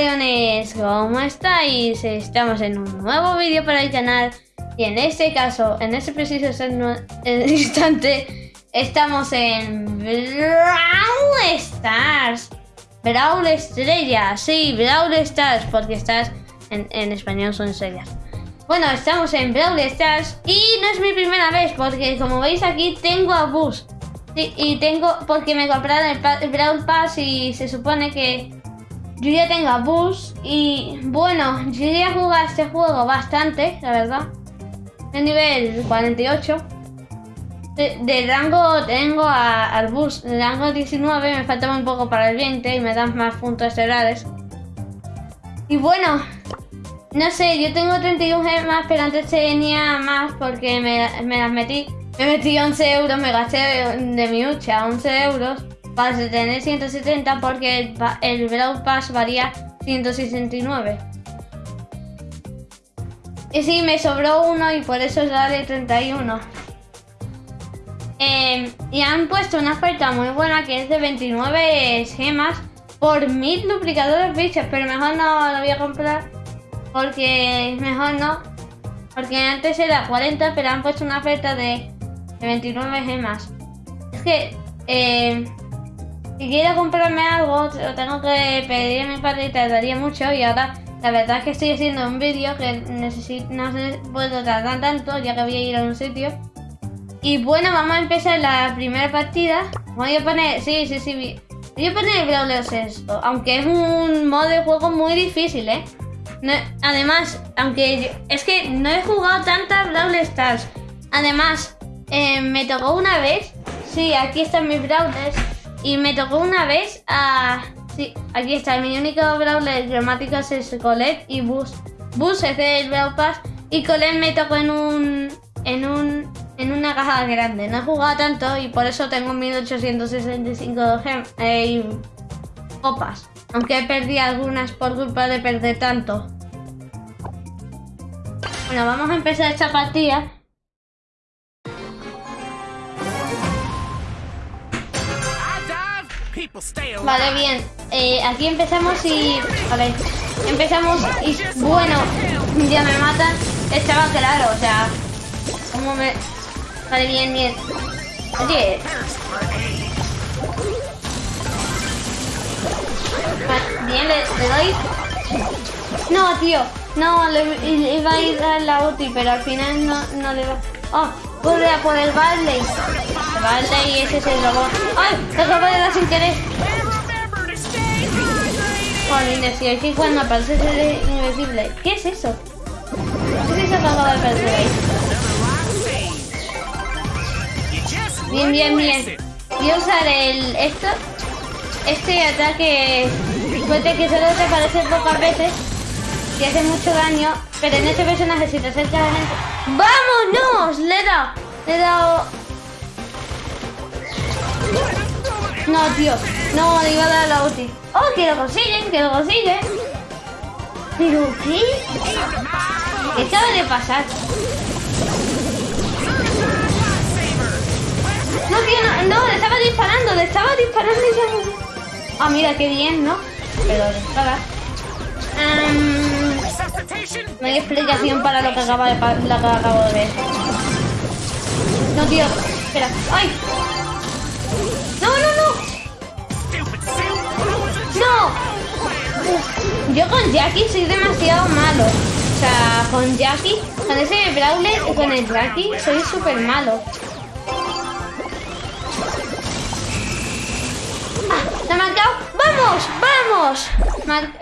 Leones, ¿cómo estáis? Estamos en un nuevo vídeo para el canal y en este caso, en este preciso instante, estamos en Brawl Stars. Brawl Estrella, sí, Brawl Stars, porque estás en, español son estrellas. Bueno, estamos en Brawl Stars y no es mi primera vez porque como veis aquí tengo a Bus. Y tengo, porque me compraron el, el Brawl Pass y se supone que yo ya tengo a Bus y bueno, yo ya jugar este juego bastante, la verdad. De nivel 48. De, rango tengo a, al Bus, de rango 19, me falta un poco para el 20 y me dan más puntos estelares. Y bueno, no sé, yo tengo 31 gemas, pero antes tenía más porque me, me las metí. Me metí 11 euros, me gasté de mi hucha 11 euros para tener 170 porque el, el Brawl Pass varía 169. Y sí, me sobró uno y por eso sale 31. Eh, y han puesto una oferta muy buena que es de 29 gemas por 1000 duplicadores bichos, pero mejor no lo voy a comprar porque mejor no. Porque antes era 40, pero han puesto una oferta de, 29 gemas. Es que eh, si quiero comprarme algo, lo tengo que pedir a mi padre y tardaría mucho. Y ahora la verdad es que estoy haciendo un vídeo que necesito, no puedo tardar tanto, ya que voy a ir a un sitio. Y bueno, vamos a empezar la primera partida. Voy a poner, sí, sí, sí. Voy a poner Brawlers esto, aunque es un modo de juego muy difícil, ¿eh? además, aunque es que no he jugado tantas Brawl Stars. Además, eh, me tocó una vez, sí, aquí están mis Brawlers. Y me tocó una vez a... Sí, aquí está, mi único Brawler gramáticos es Colette y Bus. Bus es del Brawl Pass y Colette me tocó en un... En un... En una caja grande. No he jugado tanto y por eso tengo 1865 gem, eh, copas. Aunque perdí algunas por culpa de perder tanto. Bueno, vamos a empezar esta partida. Vale, bien. Eh, aquí empezamos y... Vale. Empezamos y... Bueno, ya me matan. Estaba claro, o sea... ¿Cómo me...? Vale, bien, bien. Oye. bien, le, doy... No, tío. No, le, iba a ir a la ulti, pero al final no, no le va... Oh, corre a por el Barley. Barley y ese es el robot. ¡Ay! Lo acabo de dar sin querer. Jolines, si aquí cuando aparece ese invencible. ¿Qué es eso? ¿Qué es eso que acaba de aparecer ahí? Bien, bien, bien. Voy a usar el... esto... Este ataque... Suerte que solo te aparece pocas veces. Y hace mucho daño. Pero en este personaje si te acercas a la gente... ¡Vámonos! Le he dado... Le he dado... No, tío. No, le iba a dar la ulti. ¡Oh, que lo consiguen! ¡Que lo consiguen! ¿Pero qué? ¿Qué acaba de pasar? No, tío, no, no, le estaba disparando, le estaba disparando y Ah, mira, qué bien, ¿no? Pero dispara. Um, no hay explicación para lo que acaba de lo que acabo de ver. No, tío, espera. ¡Ay! Yo con Jackie soy demasiado malo. O sea, con Jackie, con ese Brawler y con el Jackie soy súper malo. ¡Ah! ¡Se ha marcado! ¡Vamos! ¡Vamos!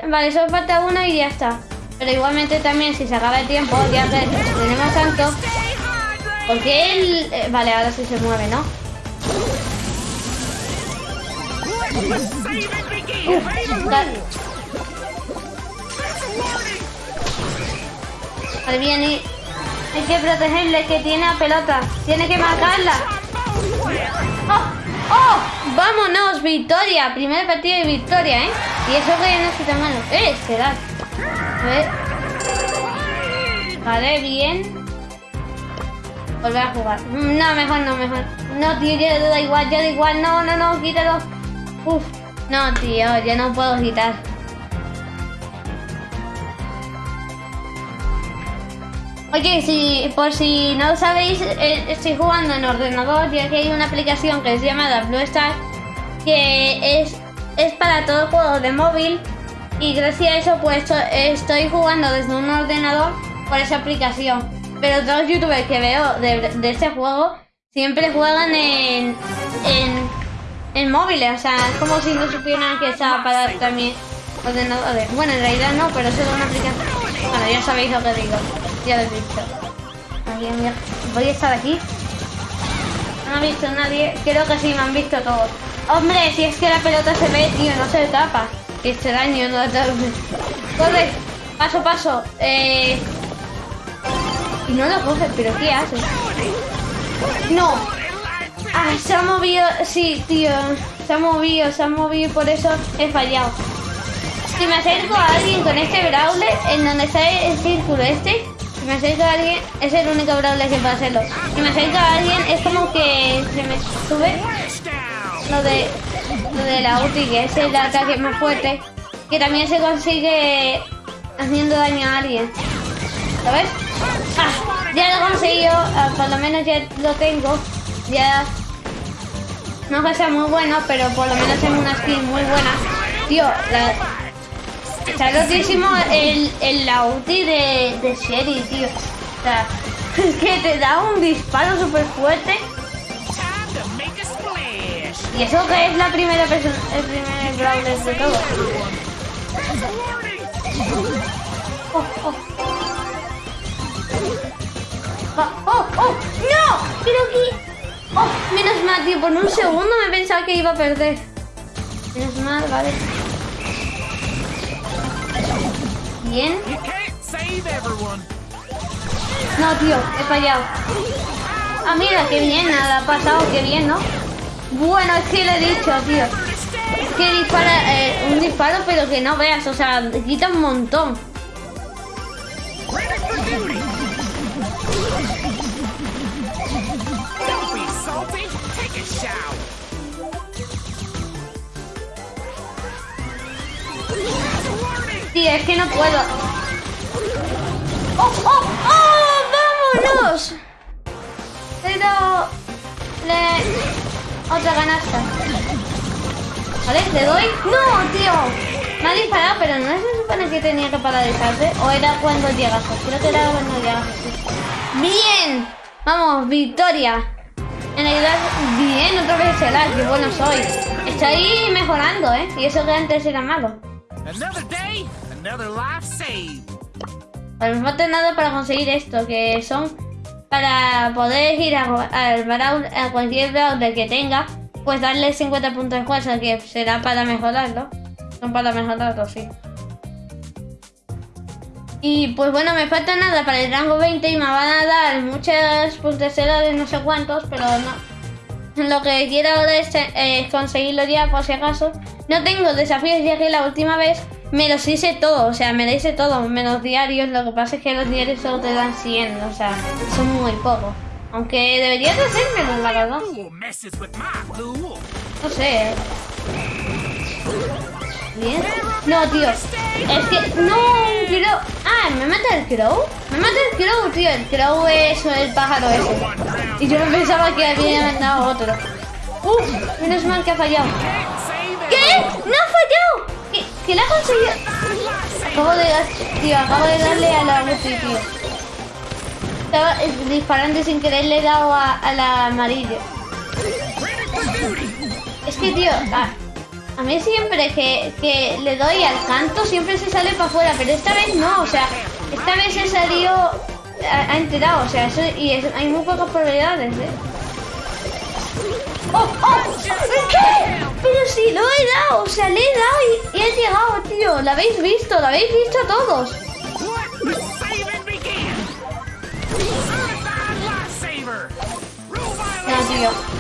vale, solo falta uno y ya está. Pero igualmente también si se acaba el tiempo, ya que tenemos tanto. Porque él... Eh, vale, ahora sí se mueve, ¿no? vale. Bien, y hay que protegerle que tiene a pelota. Tiene que marcarla. ¡Oh! ¡Oh! ¡Vámonos! ¡Victoria! Primera partida de victoria, ¿eh? Y eso que no está malo. ¡Eh! Esperad. A ver. Vale, bien. Volver a jugar. No, mejor no, mejor. No, tío, ya da igual, ya da igual. No, no, no, quítalo. Uf. No, tío, ya no puedo quitar. Oye, si, por si no sabéis, eh, estoy jugando en ordenador ya que hay una aplicación que es llamada Blue Star que es, es para todo juego de móvil y gracias a eso pues estoy jugando desde un ordenador por esa aplicación. Pero todos los youtubers que veo de, de este juego siempre juegan en, en, en, móviles, o sea, es como si no supieran que estaba para también ordenadores. Bueno, en realidad no, pero eso es una aplicación. Bueno, ya sabéis lo que digo, ya lo he dicho. Voy a estar aquí. No me ha visto nadie, creo que sí me han visto todos. Hombre, si es que la pelota se ve, tío, no se tapa. Qué extraño, no Corre, paso, paso. Eh... Y no lo coges, pero ¿qué haces? ¡No! ¡Ah, se ha movido! Sí, tío. Se ha movido, se ha movido por eso he fallado. Si me acerco a alguien con este brawler, en donde está el círculo este, me acerco a alguien, es el único brawler puede hacerlo. Si me acerco a alguien, es como que se me sube lo de, lo de la ulti, que es el ataque más fuerte, que también se consigue haciendo daño a alguien. ¿Sabes? Ah, ya lo he conseguido, ah, por lo menos ya lo tengo. Ya no que sea muy bueno, pero por lo menos tengo una skin muy buena. Tío, la... está rotísimo el, el la ulti de, de Sherry, tío. O sea, es que te da un disparo súper fuerte. Y eso que es la primera persona, el primer brawler de todo. Oh, oh. ¡Oh, oh! ¡No! Pero aquí... ¡Oh! Menos mal, tío. Por un segundo me pensaba que iba a perder. Menos mal, vale. Bien. No, tío. He fallado. Ah, mira, qué bien. Nada ha pasado. Qué bien, ¿no? Bueno, es que le he dicho, tío. Es que dispara eh, un disparo, pero que no veas. O sea, quita un montón. Es que no puedo. ¡Oh, oh, oh! ¡Vámonos! Le... Otra canasta. ¿Vale? ¿Le doy? ¡No, tío! Me ha disparado, pero no se supone que tenía que paralizarse. ¿O era cuando llegas? Creo que era cuando llegas. ¡Bien! Vamos, victoria. En realidad, bien, otra vez será, que bueno soy. Estoy mejorando, ¿eh? Y eso que antes era malo. Pues me falta nada para conseguir esto, que son para poder ir a, a, cualquier brawler que tenga, pues darle 50 puntos de fuerza, que será para mejorarlo. Son para mejorarlo, sí. Y pues bueno, me falta nada para el rango 20 y me van a dar muchas puntos de no sé cuántos, pero no. Lo que quiero ahora es, eh, conseguirlo ya, por si acaso. No tengo desafíos ya que la última vez me los hice todo, o sea, me lo hice todo, menos diarios. Lo que pasa es que los diarios solo te dan 100, o sea, son muy pocos. Aunque deberías de hacérmelo, la verdad. No sé. Bien. No, tío. Es que... No, quiero... Ah, ¿me mata el crow? Me mata el crow, tío. El crow es el pájaro ese. Y yo pensaba que había mandado otro. Uf, menos mal que ha fallado. ¿Qué? ¡No ha fallado! ¿Qué, ¿Qué le ha conseguido? Acabo de, tío, acabo de darle a la multi, tío. Estaba disparando sin querer le he dado a, la amarilla. Es que, tío, a, a mí siempre que, que, le doy al canto siempre se sale para afuera, pero esta vez no, o sea, esta vez se salió, ha, enterado, o sea, eso, y hay muy pocas probabilidades, ¿eh? ¡Oh, oh! ¿Qué? Pero si lo he dado, o sea, le he dado y, he llegado, tío. ¿Lo habéis visto? ¿Lo habéis visto todos? No, tío.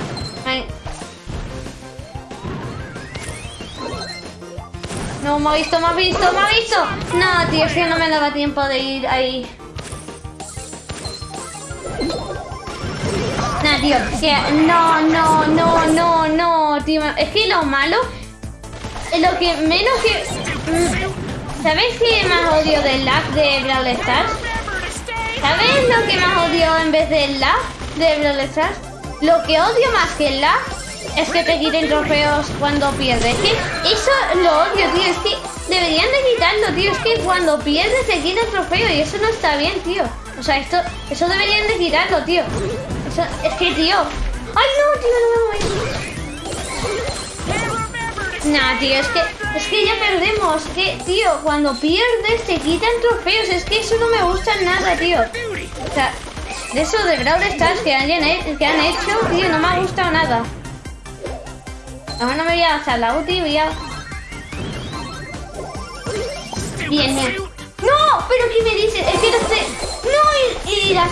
No, me ha visto, me ha visto, me ha visto. No, tío, es que no me daba tiempo de ir ahí. No, tío, que no, no, no, no, no, tío. Es que lo malo, lo que menos que... Mm, ¿Sabéis qué más odio del lag de Brawl Stars? ¿Sabes lo que más odio en vez del lag de Brawl Stars? Lo que odio más que el lag es que te quiten trofeos cuando pierdes. Que eso lo odio, tío. Es que deberían de quitarlo, tío. Es que cuando pierdes te quitan trofeo y eso no está bien, tío. O sea, esto, eso deberían de quitarlo, tío. Es que, tío. ¡Ay, no, tío! No me voy. Nah, tío, es que, es que ya perdemos. Que, tío, cuando pierdes te quitan trofeos. Es que eso no me gusta nada, tío. O sea, de eso de Brawl Stars que, hayan, que han hecho, tío, no me ha gustado nada. No me voy a hacer la ulti, voy a... Bien. ¡No! ¿Pero qué me dices? Es que no sé... ¡No! Y, la...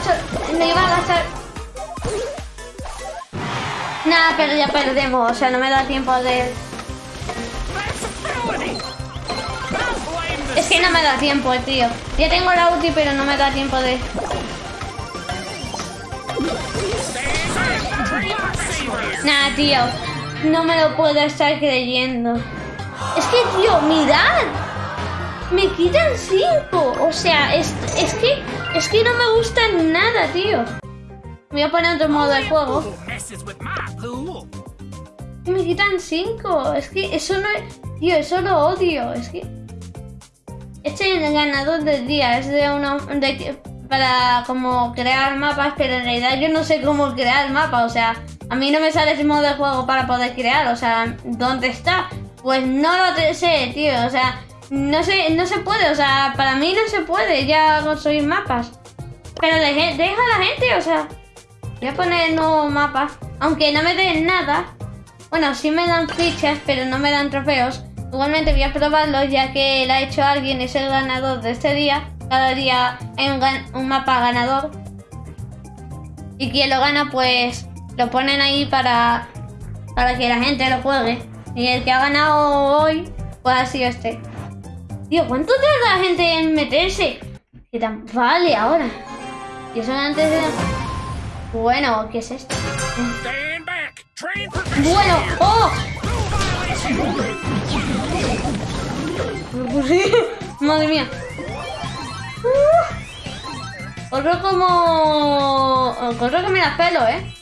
Me iba a gastar... Nada, pero ya perdemos. O sea, no me da tiempo de... Es que no me da tiempo, tío. Ya tengo la ulti, pero no me da tiempo de... Nada, tío. No me lo puedo estar creyendo. Es que, tío, mirad. Me quitan cinco. O sea, es, es que es que no me gusta nada, tío. Voy a poner otro modo de juego. Me quitan cinco. Es que eso no es... Tío, eso lo odio. Es que... Este es el ganador del día. Es de uno... De, para como crear mapas, pero en realidad yo no sé cómo crear mapas. O sea, a mí no me sale ese modo de juego para poder crear, o sea, ¿dónde está? Pues no lo sé, tío, o sea, no sé, no se puede, o sea, para mí no se puede ya construir mapas. Pero deja a la gente, o sea, voy a poner nuevos mapas, aunque no me den nada. Bueno, sí me dan fichas, pero no me dan trofeos. Igualmente voy a probarlo ya que lo ha hecho alguien, es el ganador de este día. Cada día hay un mapa ganador. Y quien lo gana, pues lo ponen ahí para, para que la gente lo juegue. Y el que ha ganado hoy, pues ha sido este. Tío, ¿cuánto tarda la gente en meterse? ¿Qué tan vale ahora? Y eso antes de... Bueno, ¿qué es esto? Bueno, ¡oh! Madre mía. Uh, corro como... Corro que me la pelo, ¿eh?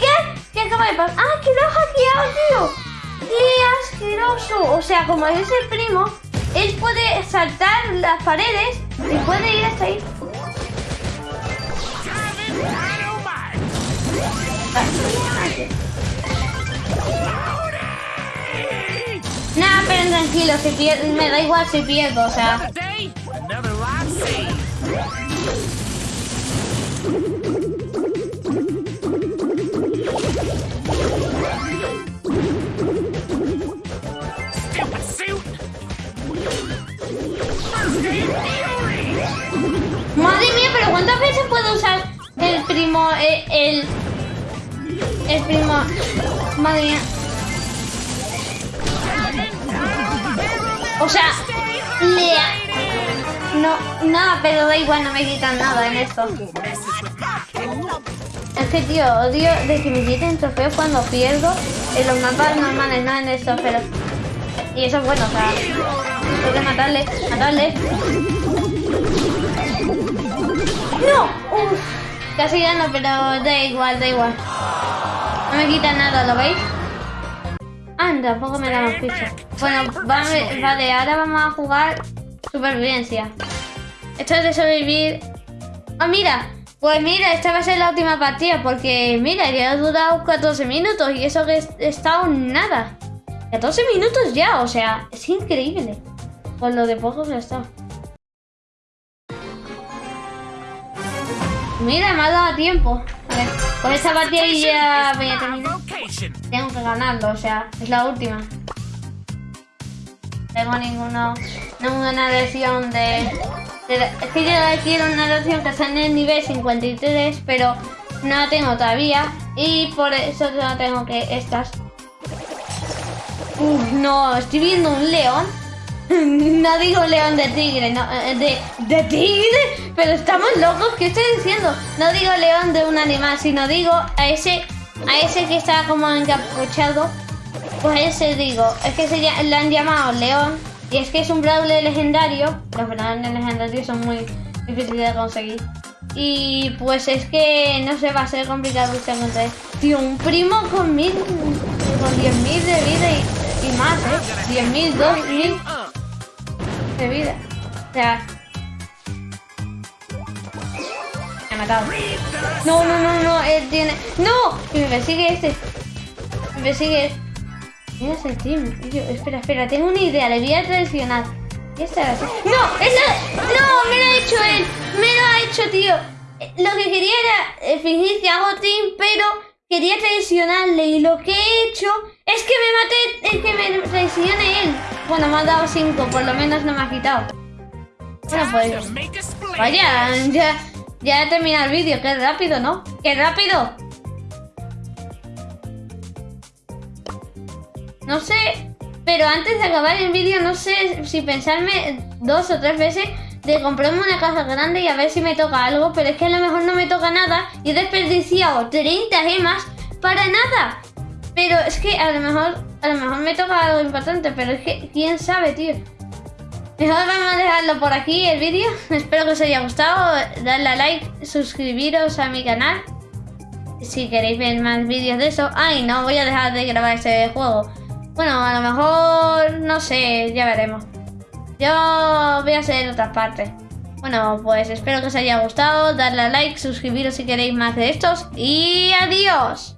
¿Qué? ¿Qué acaba de pasar? ¡Ah, que lo ha hackeado, tío! ¡Qué asqueroso! O sea, como es el primo, él puede saltar las paredes y puede ir hasta ahí. Nah, pero tranquilo, si me da igual si pierdo, o sea. Madre mía, pero ¿cuántas veces puedo usar el primo, eh, el... El, primo... Madre mía. O sea, le... No, nada, pero da igual, no me quitan nada en esto. Es que, tío, odio de que me quiten trofeos cuando pierdo en los mapas normales, no en esto, pero... Y eso es bueno, o sea... Tengo que matarle, matarle. ¡No! Uf, casi gano, pero da igual, da igual. No me quita nada, ¿lo veis? Anda, tampoco me da más fichas. Bueno, vale, vale, ahora vamos a jugar supervivencia. Esto es de sobrevivir... ¡Ah, mira! Pues mira, esta va a ser la última partida porque, mira, ya ha durado 14 minutos y eso que he estado nada. 14 minutos ya, o sea, es increíble. Con lo de poco que estado. Mira, me ha dado tiempo. Con esta partida ya voy a terminar. Tengo que ganarlo, o sea, es la última. No tengo ninguno, ninguna versión de, Es que yo quiero una versión que está en el nivel 53, pero no la tengo todavía. Y por eso no tengo que estas. Uf, no, estoy viendo un león no digo león de tigre, no, eh, de, de tigre, pero estamos locos, ¿qué estoy diciendo? No digo león de un animal, sino digo a ese, a ese que está como encapuchado, pues ese digo, es que se, le han llamado león Y es que es un Brawler legendario. Los Brawlers legendarios son muy difíciles de conseguir. Y pues es que no se va a ser complicado luchar contra él. Tío, un primo con mil, con 10.000 de vida y, y más, ¿eh? 10.000, 2.000 de vida. O sea... Me ha matado. No, no, no, no, él tiene... ¡No! Que me persigue este. Me persigue... Mira ese team. Yo, espera, espera, tengo una idea, le voy a traicionar. ¿Qué está? ¡No! ¡Esa! ¡No! ¡Me lo ha hecho él! ¡Me lo ha hecho, tío! Lo que quería era eh, fingir que hago team, pero quería traicionarle y lo que he hecho es que me mate el que me traicione él. Bueno, me ha dado 5, por lo menos no me ha quitado. Bueno, pues... Vaya, ya, ya he terminado el vídeo. Qué rápido, ¿no? ¡Qué rápido! No sé, pero antes de acabar el vídeo no sé si pensarme dos o tres veces de comprarme una caja grande y a ver si me toca algo, pero es que a lo mejor no me toca nada y he desperdiciado 30 gemas para nada. Pero es que a lo mejor, a lo mejor me toca algo importante, pero es que quién sabe, tío. Mejor vamos a dejarlo por aquí el vídeo. Espero que os haya gustado. Dadle a like, suscribiros a mi canal. Si queréis ver más vídeos de eso. Ay, no, voy a dejar de grabar ese juego. Bueno, a lo mejor, no sé, ya veremos. Yo voy a hacer otras partes. Bueno, pues espero que os haya gustado. Darle a like, suscribiros si queréis más de estos. Y adiós.